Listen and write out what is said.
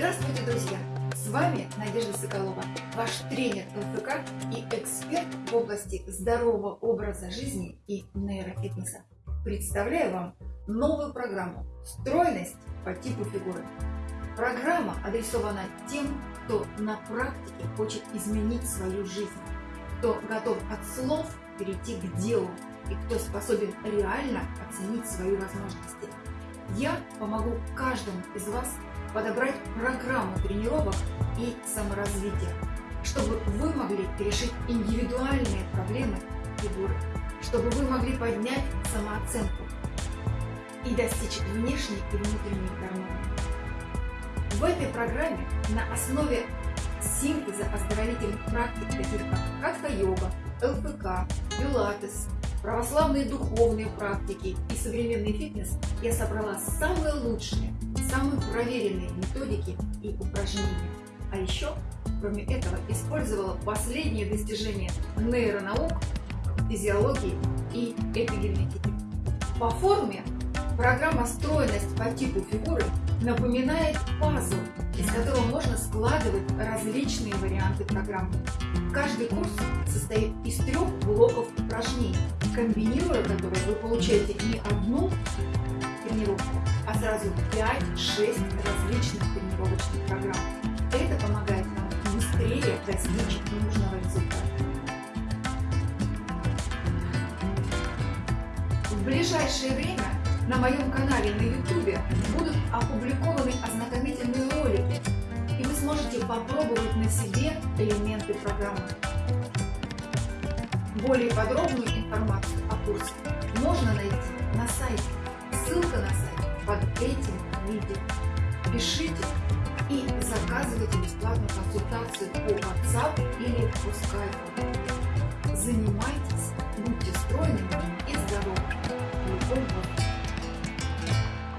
Здравствуйте, друзья! С вами Надежда Соколова, ваш тренер ЛФК и эксперт в области здорового образа жизни и нейрофитнеса. Представляю вам новую программу «Стройность по типу фигуры». Программа адресована тем, кто на практике хочет изменить свою жизнь, кто готов от слов перейти к делу и кто способен реально оценить свои возможности. Я помогу каждому из вас подобрать программу тренировок и саморазвития, чтобы вы могли решить индивидуальные проблемы фигуры, чтобы вы могли поднять самооценку и достичь внешней и внутренней гармонии. В этой программе на основе синтеза оздоровительных практик, таких как катха-йога, ЛПК, пилатес, православные духовные практики и современный фитнес, я собрала самые лучшие самые проверенные методики и упражнения. А еще, кроме этого, использовала последние достижения нейронаук, физиологии и эпигенетики. По форме программа «Стройность по типу фигуры» напоминает пазл, из которого можно складывать различные варианты программы. Каждый курс состоит из трех блоков упражнений, комбинируя которые вы получаете не одну сразу 5-6 различных тренировочных программ. Это помогает нам быстрее достичь нужного результата. В ближайшее время на моем канале на YouTube будут опубликованы ознакомительные ролики, и вы сможете попробовать на себе элементы программы. Более подробную информацию о курсе можно найти на сайте. Ссылка на сайт этим видео. Пишите и заказывайте бесплатную консультацию по WhatsApp или по Skype. Занимайтесь, будьте